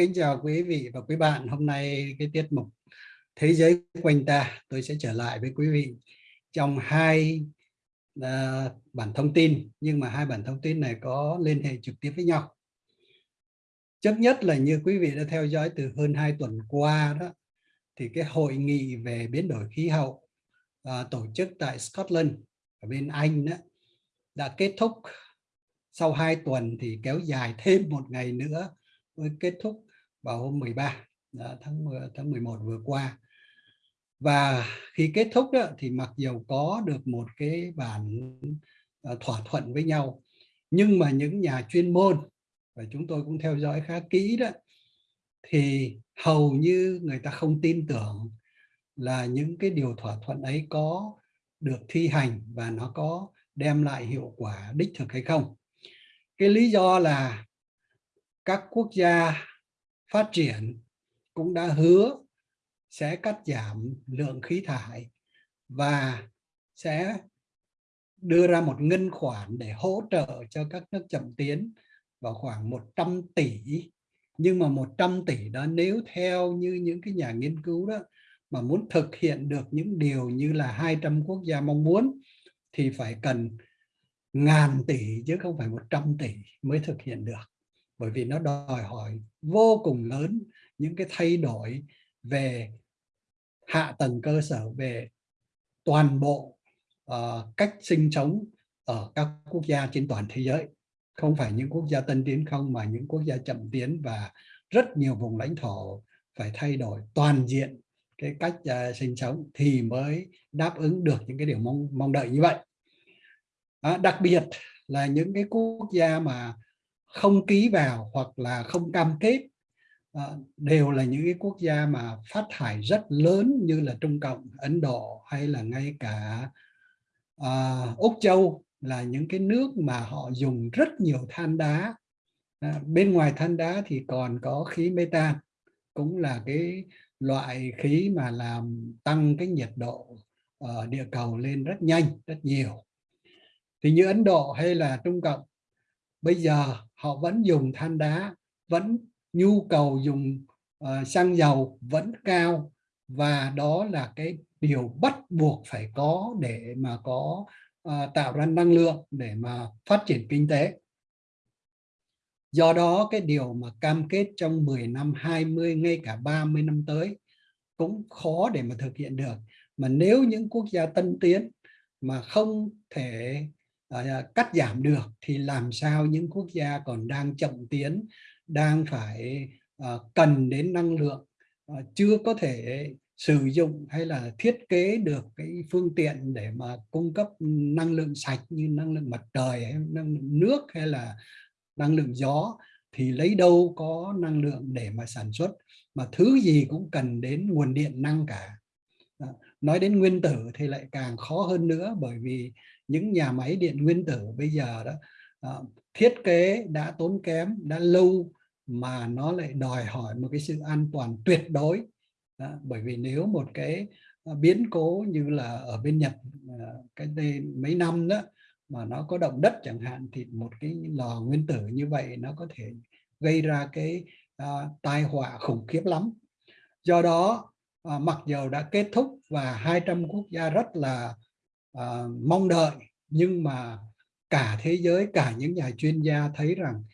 kính chào quý vị và quý bạn. Hôm nay cái tiết mục Thế giới quanh ta tôi sẽ trở lại với quý vị trong hai uh, bản thông tin nhưng mà hai bản thông tin này có liên hệ trực tiếp với nhau. Trước nhất là như quý vị đã theo dõi từ hơn hai tuần qua đó thì cái hội nghị về biến đổi khí hậu uh, tổ chức tại Scotland ở bên Anh đó đã kết thúc sau hai tuần thì kéo dài thêm một ngày nữa mới kết thúc vào hôm 13 đó, tháng 10, tháng 11 vừa qua. Và khi kết thúc đó, thì mặc dù có được một cái bản à, thỏa thuận với nhau nhưng mà những nhà chuyên môn và chúng tôi cũng theo dõi khá kỹ đó thì hầu như người ta không tin tưởng là những cái điều thỏa thuận ấy có được thi hành và nó có đem lại hiệu quả đích thực hay không. Cái lý do là các quốc gia phát triển cũng đã hứa sẽ cắt giảm lượng khí thải và sẽ đưa ra một ngân khoản để hỗ trợ cho các nước chậm tiến vào khoảng 100 tỷ. Nhưng mà 100 tỷ đó nếu theo như những cái nhà nghiên cứu đó mà muốn thực hiện được những điều như là 200 quốc gia mong muốn thì phải cần ngàn tỷ chứ không phải 100 tỷ mới thực hiện được bởi vì nó đòi hỏi vô cùng lớn những cái thay đổi về hạ tầng cơ sở về toàn bộ uh, cách sinh sống ở các quốc gia trên toàn thế giới. Không phải những quốc gia tân tiến không mà những quốc gia chậm tiến và rất nhiều vùng lãnh thổ phải thay đổi toàn diện cái cách uh, sinh sống thì mới đáp ứng được những cái điều mong mong đợi như vậy. À, đặc biệt là những cái quốc gia mà không ký vào hoặc là không cam kết à, đều là những cái quốc gia mà phát thải rất lớn như là Trung Cộng, Ấn Độ hay là ngay cả à, Úc Châu là những cái nước mà họ dùng rất nhiều than đá. À, bên ngoài than đá thì còn có khí metan cũng là cái loại khí mà làm tăng cái nhiệt độ ở địa cầu lên rất nhanh rất nhiều. Thì như Ấn Độ hay là Trung Cộng bây giờ họ vẫn dùng than đá vẫn nhu cầu dùng uh, xăng dầu vẫn cao và đó là cái điều bắt buộc phải có để mà có uh, tạo ra năng lượng để mà phát triển kinh tế. Do đó cái điều mà cam kết trong 10 năm 20 ngay cả 30 năm tới cũng khó để mà thực hiện được. Mà nếu những quốc gia tân tiến mà không thể Ờ, cắt giảm được thì làm sao những quốc gia còn đang chậm tiến, đang phải ờ, cần đến năng lượng ờ, chưa có thể sử dụng hay là thiết kế được cái phương tiện để mà cung cấp năng lượng sạch như năng lượng mặt trời hay năng lượng nước hay là năng lượng gió, thì lấy đâu có năng lượng để mà sản xuất. Mà thứ gì cũng cần đến nguồn điện năng cả nói đến nguyên tử thì lại càng khó hơn nữa bởi vì những nhà máy điện nguyên tử bây giờ đó uh, thiết kế đã tốn kém đã lâu mà nó lại đòi hỏi một cái sự an toàn tuyệt đối. Đó, bởi vì nếu một cái ờ, biến cố như là ở bên Nhật ờ, cái đây mấy năm đó mà nó có động đất chẳng hạn thì một cái lò nguyên tử như vậy nó có thể gây ra cái uh, tai họa khủng khiếp lắm. Do đó à, mặc dù đã kết thúc và 200 quốc gia rất là à, mong đợi nhưng mà cả thế giới cả những nhà chuyên gia thấy rằng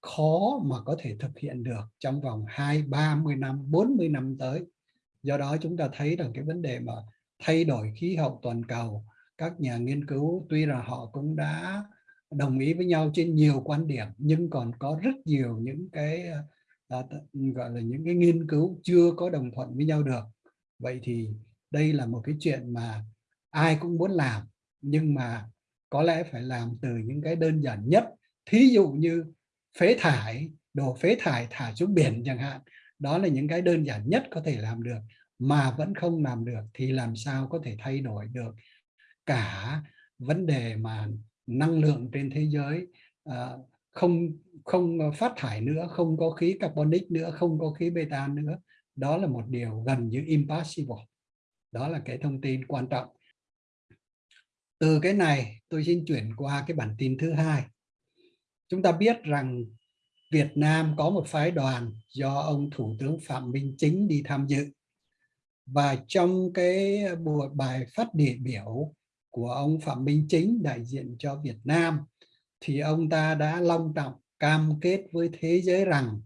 khó mà có thể thực hiện được trong vòng 2 30 năm 40 năm tới. Do đó chúng ta thấy rằng cái vấn đề mà thay đổi khí hậu toàn cầu các nhà nghiên cứu tuy là họ cũng đã đồng ý với nhau trên nhiều quan điểm nhưng còn có rất nhiều những cái à, gọi là những cái nghiên cứu chưa có đồng thuận với nhau được. Vậy thì đây là một cái chuyện mà ai cũng muốn làm nhưng mà có lẽ phải làm từ những cái đơn giản nhất. Thí dụ như phế thải đồ phế thải thả xuống biển chẳng hạn đó là những cái đơn giản nhất có thể làm được mà vẫn không làm được thì làm sao có thể thay đổi được cả vấn đề mà năng lượng trên thế giới uh, không không ờ, phát thải nữa, không có khí carbonic nữa, không có khí beta nữa. Đó là một điều gần như impossible. Đó là cái thông tin quan trọng. Từ cái này, tôi xin chuyển qua cái bản tin thứ hai. Chúng ta biết rằng Việt Nam có một phái đoàn do ông Thủ tướng Phạm Minh Chính đi tham dự. Và trong cái buổi bài phát địa biểu của ông Phạm Minh Chính đại diện cho Việt Nam thì ông ta đã long trọng cam kết với thế giới rằng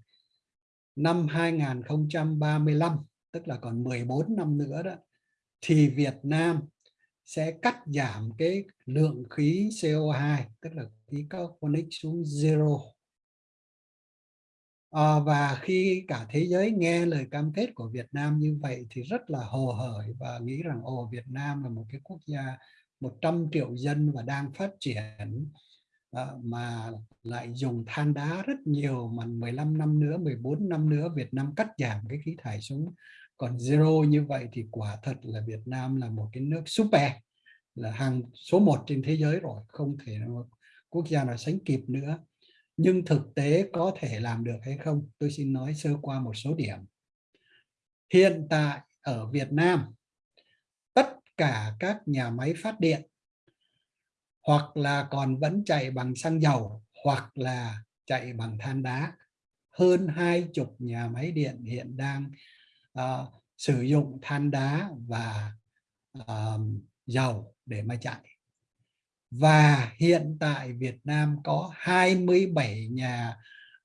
năm 2035 tức là còn 14 năm nữa đó thì Việt Nam sẽ cắt giảm cái lượng khí CO2 tức là khí carbonic xuống zero. À, và khi cả thế giới nghe lời cam kết của Việt Nam như vậy thì rất là hồ hởi và nghĩ rằng ồ Việt Nam là một cái quốc gia 100 triệu dân và đang phát triển mà lại dùng than đá rất nhiều mà 15 năm nữa 14 năm nữa Việt Nam cắt giảm cái khí thải xuống. Còn zero như vậy thì quả thật là Việt Nam là một cái nước super, là hàng số 1 trên thế giới rồi, không thể nào quốc gia nào sánh kịp nữa. Nhưng thực tế có thể làm được hay không? Tôi xin nói sơ qua một số điểm. Hiện tại ở Việt Nam, tất cả các nhà máy phát điện hoặc là còn vẫn chạy bằng xăng dầu hoặc là chạy bằng than đá. Hơn hai chục nhà máy điện hiện đang uh, sử dụng than đá và uh, dầu để mà chạy. Và hiện tại Việt Nam có 27 nhà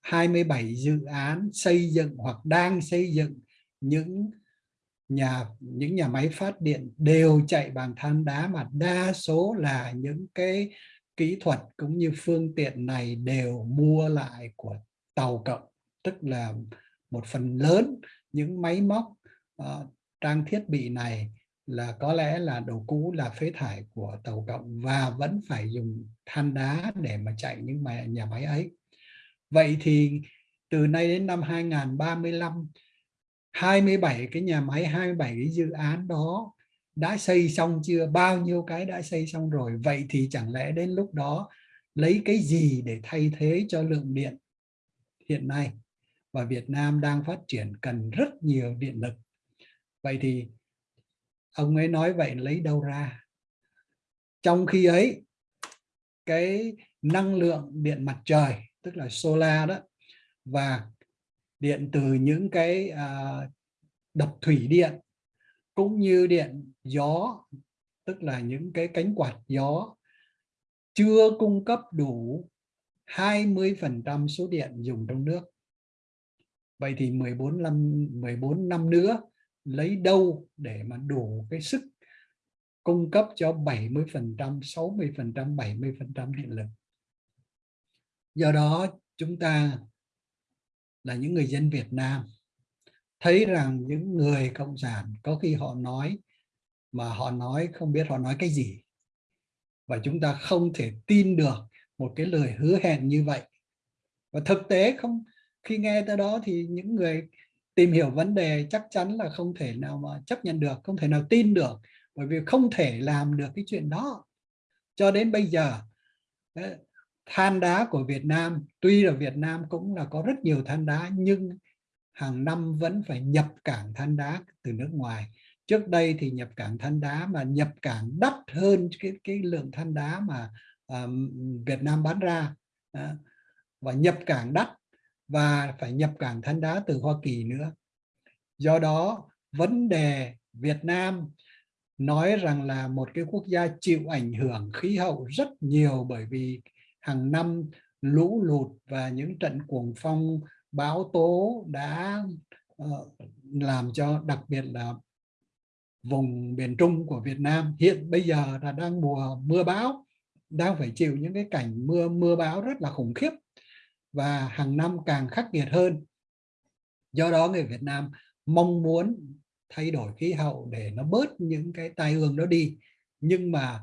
27 dự án xây dựng hoặc đang xây dựng những nhà những nhà máy phát điện đều chạy bằng than đá mà đa số là những cái kỹ thuật cũng như phương tiện này đều mua lại của tàu cộng tức là một phần lớn những máy móc uh, trang thiết bị này là có lẽ là đồ cũ là phế thải của tàu cộng và vẫn phải dùng than đá để mà chạy những nhà máy ấy. Vậy thì từ nay đến năm 2035 27 cái nhà máy 27 cái dự án đó đã xây xong chưa? Bao nhiêu cái đã xây xong rồi? Vậy thì chẳng lẽ đến lúc đó lấy cái gì để thay thế cho lượng điện hiện nay? Và Việt Nam đang phát triển cần rất nhiều điện lực. Vậy thì ông ấy nói vậy lấy đâu ra? Trong khi ấy, cái năng lượng điện mặt trời, tức là solar đó, và điện từ những cái à, đập thủy điện cũng như điện gió tức là những cái cánh quạt gió chưa cung cấp đủ 20% số điện dùng trong nước. Vậy thì 14 năm 14 năm nữa lấy đâu để mà đủ cái sức cung cấp cho 70%, 60%, 70% điện lực. Do đó chúng ta là những người dân Việt Nam. Thấy rằng những người cộng sản có khi họ nói mà họ nói không biết họ nói cái gì. Và chúng ta không thể tin được một cái lời hứa hẹn như vậy. Và thực tế không, khi nghe tới đó thì những người tìm hiểu vấn đề chắc chắn là không thể nào mà chấp nhận được, không thể nào tin được, bởi vì không thể làm được cái chuyện đó. Cho đến bây giờ than đá của Việt Nam tuy là Việt Nam cũng là có rất nhiều than đá nhưng hàng năm vẫn phải nhập cảng than đá từ nước ngoài. Trước đây thì nhập cảng than đá mà nhập cảng đắt hơn cái cái lượng than đá mà uh, Việt Nam bán ra. Uh, và nhập cảng đắt và phải nhập cảng than đá từ Hoa Kỳ nữa. Do đó vấn đề Việt Nam nói rằng là một cái quốc gia chịu ảnh hưởng khí hậu rất nhiều bởi vì hàng năm lũ lụt và những trận cuồng phong bão tố đã uh, làm cho đặc biệt là vùng miền Trung của Việt Nam hiện bây giờ là đang mùa mưa bão đang phải chịu những cái cảnh mưa mưa bão rất là khủng khiếp và hàng năm càng khắc nghiệt hơn. Do đó người Việt Nam mong muốn thay đổi khí hậu để nó bớt những cái tai ương đó đi. Nhưng mà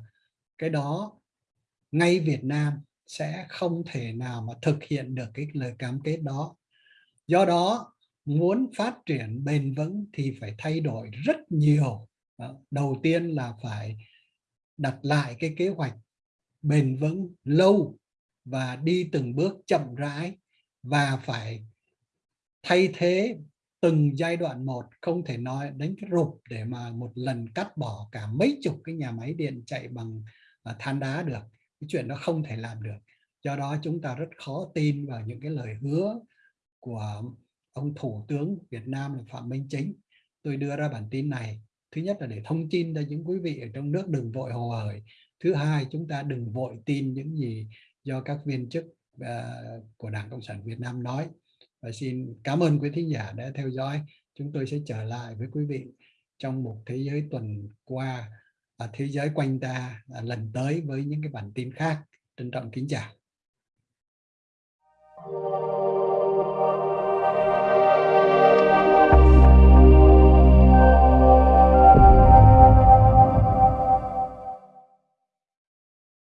cái đó ngay Việt Nam sẽ không thể nào mà thực hiện được cái lời cam kết đó. Do đó, muốn phát triển bền vững thì phải thay đổi rất nhiều. Đầu tiên là phải đặt lại cái kế hoạch bền vững lâu và đi từng bước chậm rãi và phải thay thế từng giai đoạn một, không thể nói đánh cái rụp để mà một lần cắt bỏ cả mấy chục cái nhà máy điện chạy bằng à, than đá được cái chuyện đó không thể làm được. Do đó chúng ta rất khó tin vào những cái lời hứa của ông thủ tướng Việt Nam là Phạm Minh Chính. Tôi đưa ra bản tin này thứ nhất là để thông tin cho những quý vị ở trong nước đừng vội hồ hởi. Thứ hai chúng ta đừng vội tin những gì do các viên chức uh, của Đảng Cộng sản Việt Nam nói. Và xin cảm ơn quý thính giả đã theo dõi. Chúng tôi sẽ trở lại với quý vị trong một thế giới tuần qua thế giới quanh ta à, lần tới với những cái bản tin khác. Trân trọng kính chào.